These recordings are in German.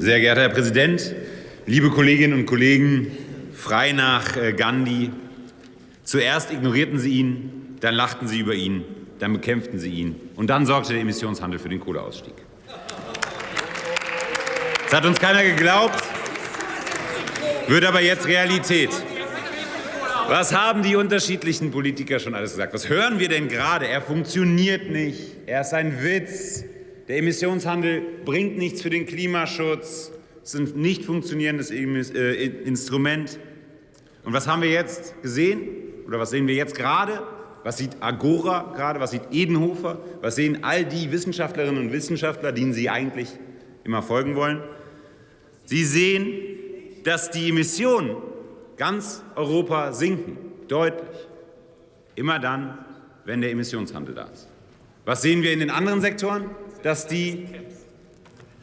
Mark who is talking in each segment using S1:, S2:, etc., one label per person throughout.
S1: Sehr geehrter Herr Präsident, liebe Kolleginnen und Kollegen, frei nach äh, Gandhi. Zuerst ignorierten Sie ihn, dann lachten Sie über ihn, dann bekämpften Sie ihn und dann sorgte der Emissionshandel für den Kohleausstieg. Das hat uns keiner geglaubt, wird aber jetzt Realität. Was haben die unterschiedlichen Politiker schon alles gesagt? Was hören wir denn gerade? Er funktioniert nicht. Er ist ein Witz. Der Emissionshandel bringt nichts für den Klimaschutz. Es ist ein nicht funktionierendes äh, Instrument. Und was haben wir jetzt gesehen? Oder was sehen wir jetzt gerade? Was sieht Agora gerade? Was sieht Edenhofer? Was sehen all die Wissenschaftlerinnen und Wissenschaftler, denen Sie eigentlich immer folgen wollen? Sie sehen, dass die Emissionen ganz Europa sinken, deutlich. Immer dann, wenn der Emissionshandel da ist. Was sehen wir in den anderen Sektoren? Dass die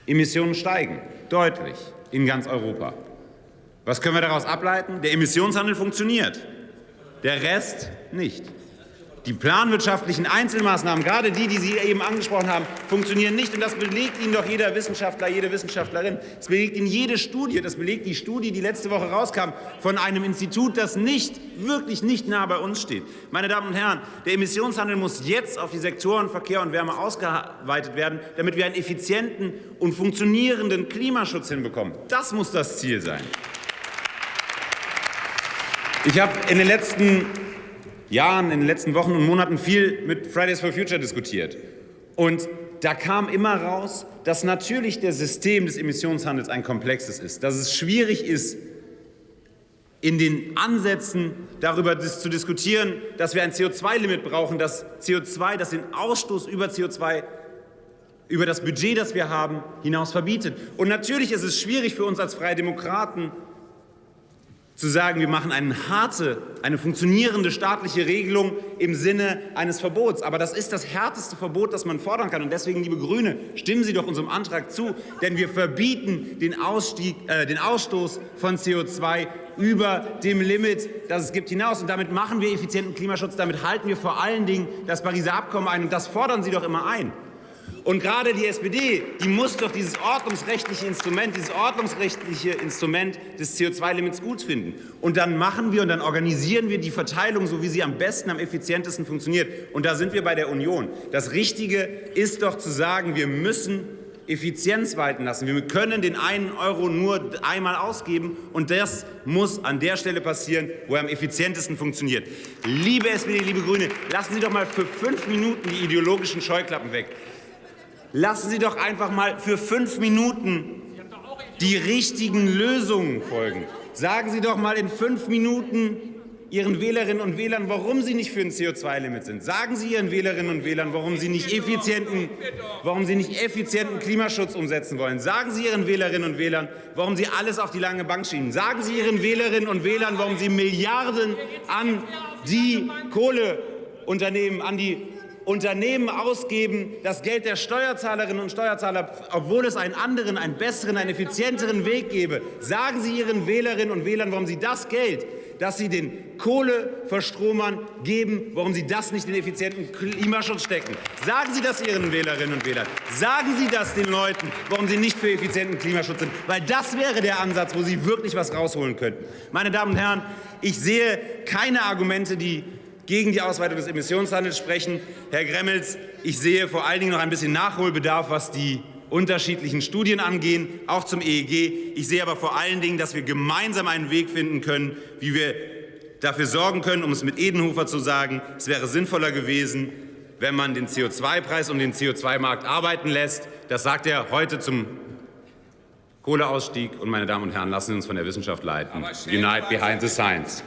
S1: Emissionen steigen, deutlich, in ganz Europa. Was können wir daraus ableiten? Der Emissionshandel funktioniert, der Rest nicht. Die planwirtschaftlichen Einzelmaßnahmen, gerade die, die Sie eben angesprochen haben, funktionieren nicht. Und das belegt Ihnen doch jeder Wissenschaftler, jede Wissenschaftlerin. Das belegt Ihnen jede Studie. Das belegt die Studie, die letzte Woche rauskam, von einem Institut, das nicht, wirklich nicht nah bei uns steht. Meine Damen und Herren, der Emissionshandel muss jetzt auf die Sektoren Verkehr und Wärme ausgeweitet werden, damit wir einen effizienten und funktionierenden Klimaschutz hinbekommen. Das muss das Ziel sein. Ich habe in den letzten Jahren, in den letzten Wochen und Monaten viel mit Fridays for Future diskutiert. Und da kam immer raus, dass natürlich das System des Emissionshandels ein komplexes ist, dass es schwierig ist, in den Ansätzen darüber zu diskutieren, dass wir ein CO2-Limit brauchen, das CO2, das den Ausstoß über CO2 über das Budget, das wir haben, hinaus verbietet. Und natürlich ist es schwierig für uns als Freie Demokraten, zu sagen, wir machen eine harte, eine funktionierende staatliche Regelung im Sinne eines Verbots. Aber das ist das härteste Verbot, das man fordern kann. Und deswegen, liebe Grüne, stimmen Sie doch unserem Antrag zu, denn wir verbieten den, Ausstieg, äh, den Ausstoß von CO2 über dem Limit, das es gibt, hinaus. Und damit machen wir effizienten Klimaschutz, damit halten wir vor allen Dingen das Pariser Abkommen ein. Und das fordern Sie doch immer ein. Und gerade die SPD, die muss doch dieses ordnungsrechtliche Instrument, dieses ordnungsrechtliche Instrument des CO2-Limits gut finden. Und dann machen wir und dann organisieren wir die Verteilung, so wie sie am besten, am effizientesten funktioniert. Und da sind wir bei der Union. Das Richtige ist doch zu sagen, wir müssen Effizienz walten lassen. Wir können den einen Euro nur einmal ausgeben, und das muss an der Stelle passieren, wo er am effizientesten funktioniert. Liebe SPD, liebe Grüne, lassen Sie doch mal für fünf Minuten die ideologischen Scheuklappen weg. Lassen Sie doch einfach mal für fünf Minuten die richtigen Lösungen folgen. Sagen Sie doch mal in fünf Minuten Ihren Wählerinnen und Wählern, warum Sie nicht für ein CO2-Limit sind. Sagen Sie Ihren Wählerinnen und Wählern, warum Sie, nicht effizienten, warum Sie nicht effizienten Klimaschutz umsetzen wollen. Sagen Sie Ihren Wählerinnen und Wählern, warum Sie alles auf die lange Bank schieben. Sagen Sie Ihren Wählerinnen und Wählern, warum Sie Milliarden an die Kohleunternehmen, an die Unternehmen ausgeben, das Geld der Steuerzahlerinnen und Steuerzahler, obwohl es einen anderen, einen besseren, einen effizienteren Weg gäbe. Sagen Sie Ihren Wählerinnen und Wählern, warum Sie das Geld, das Sie den Kohleverstromern geben, warum Sie das nicht in effizienten Klimaschutz stecken. Sagen Sie das Ihren Wählerinnen und Wählern. Sagen Sie das den Leuten, warum Sie nicht für effizienten Klimaschutz sind. Weil das wäre der Ansatz, wo Sie wirklich was rausholen könnten. Meine Damen und Herren, ich sehe keine Argumente, die gegen die Ausweitung des Emissionshandels sprechen. Herr Gremmels, ich sehe vor allen Dingen noch ein bisschen Nachholbedarf, was die unterschiedlichen Studien angehen, auch zum EEG. Ich sehe aber vor allen Dingen, dass wir gemeinsam einen Weg finden können, wie wir dafür sorgen können, um es mit Edenhofer zu sagen, es wäre sinnvoller gewesen, wenn man den CO2-Preis und den CO2-Markt arbeiten lässt. Das sagt er heute zum Kohleausstieg. Und meine Damen und Herren, lassen Sie uns von der Wissenschaft leiten. Unite behind the science.